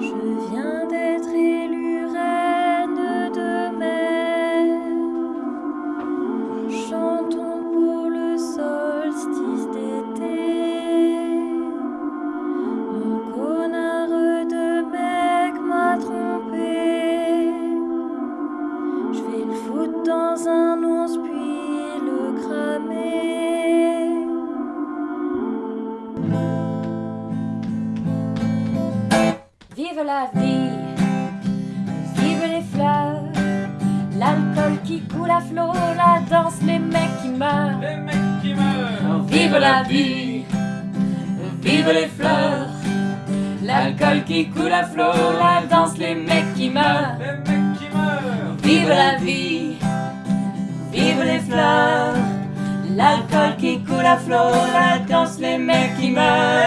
Je viens d'être élue reine de mer. Chantons pour le solstice d'été. Mon connard de mec m'a trompé. Je vais le foutre dans un once puis le cramer. Vive la vie, vive les fleurs, l'alcool qui coule à flot, la danse, les mecs qui meurent. Les mecs qui meurent. Vive la vie, vive les fleurs, l'alcool qui coule à flot, la danse, les mecs qui meurent. Les mecs qui meurent. Vive la vie, vive les fleurs, l'alcool qui coule à flot, la danse, les mecs qui meurent.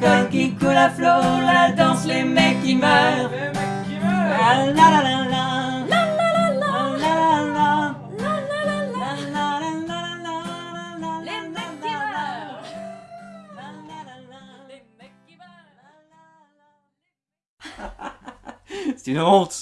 L'alcool qui coule à flot, la danse, les mecs qui meurent. Les mecs qui La meurent la la la la. La la la la. La la la. La la la la. La la la la. Les mecs qui meurent. La la la la. Les mecs qui meurent. C'est une honte